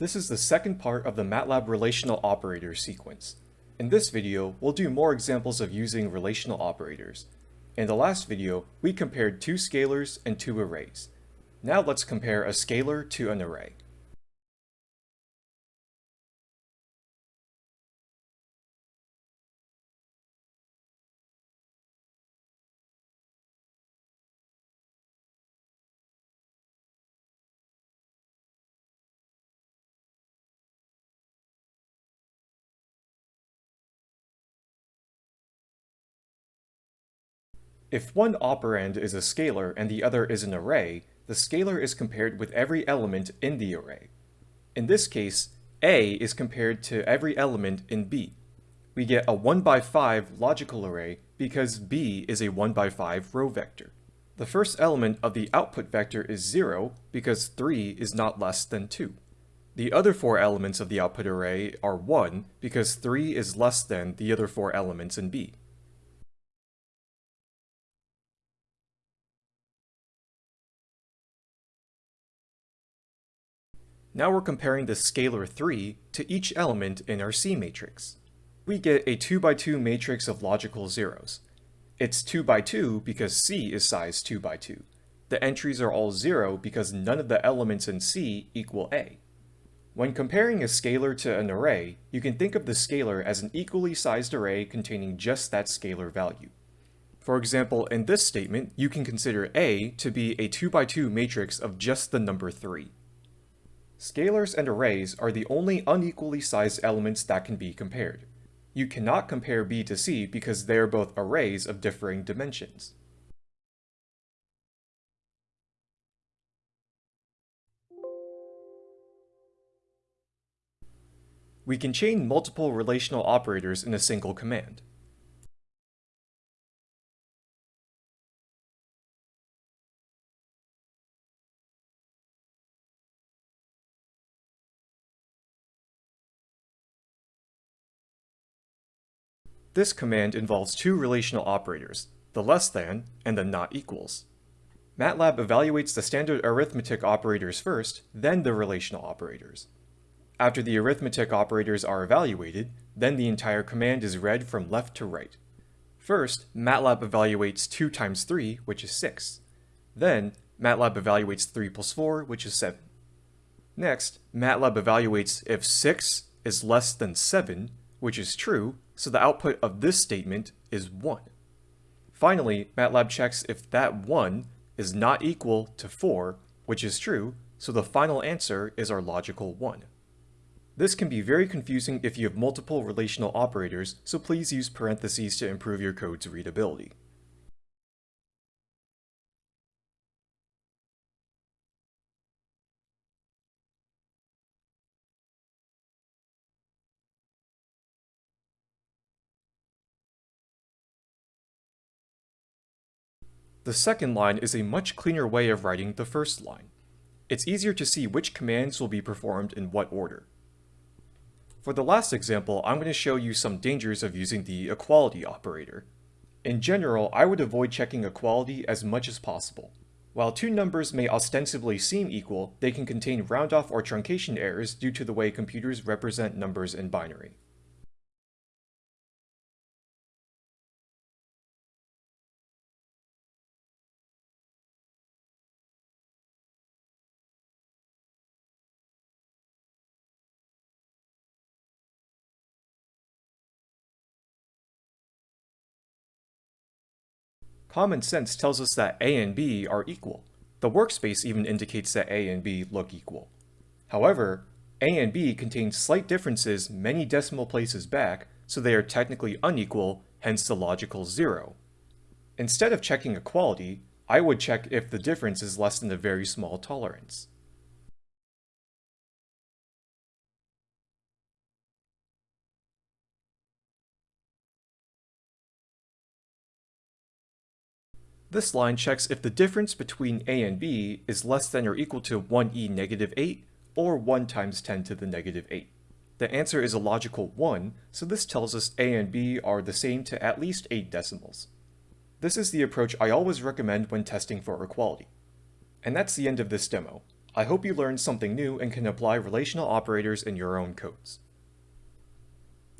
This is the second part of the MATLAB relational operators sequence. In this video, we'll do more examples of using relational operators. In the last video, we compared two scalars and two arrays. Now let's compare a scalar to an array. If one operand is a scalar and the other is an array, the scalar is compared with every element in the array. In this case, A is compared to every element in B. We get a 1 by 5 logical array because B is a 1 by 5 row vector. The first element of the output vector is 0 because 3 is not less than 2. The other four elements of the output array are 1 because 3 is less than the other four elements in B. Now we're comparing the scalar 3 to each element in our C matrix. We get a 2 by 2 matrix of logical zeros. It's 2 by 2 because C is size 2 by 2. The entries are all 0 because none of the elements in C equal A. When comparing a scalar to an array, you can think of the scalar as an equally sized array containing just that scalar value. For example, in this statement, you can consider A to be a 2 by 2 matrix of just the number 3. Scalars and arrays are the only unequally sized elements that can be compared. You cannot compare B to C because they are both arrays of differing dimensions. We can chain multiple relational operators in a single command. This command involves two relational operators, the less than and the not equals. MATLAB evaluates the standard arithmetic operators first, then the relational operators. After the arithmetic operators are evaluated, then the entire command is read from left to right. First, MATLAB evaluates 2 times 3, which is 6. Then, MATLAB evaluates 3 plus 4, which is 7. Next, MATLAB evaluates if 6 is less than 7, which is true, so the output of this statement is 1. Finally, MATLAB checks if that 1 is not equal to 4, which is true, so the final answer is our logical 1. This can be very confusing if you have multiple relational operators, so please use parentheses to improve your code's readability. The second line is a much cleaner way of writing the first line. It's easier to see which commands will be performed in what order. For the last example, I'm going to show you some dangers of using the equality operator. In general, I would avoid checking equality as much as possible. While two numbers may ostensibly seem equal, they can contain round-off or truncation errors due to the way computers represent numbers in binary. Common sense tells us that A and B are equal. The workspace even indicates that A and B look equal. However, A and B contain slight differences many decimal places back, so they are technically unequal, hence the logical zero. Instead of checking equality, I would check if the difference is less than a very small tolerance. This line checks if the difference between a and b is less than or equal to 1e negative 8 or 1 times 10 to the negative 8. The answer is a logical 1, so this tells us a and b are the same to at least 8 decimals. This is the approach I always recommend when testing for equality. And that's the end of this demo. I hope you learned something new and can apply relational operators in your own codes.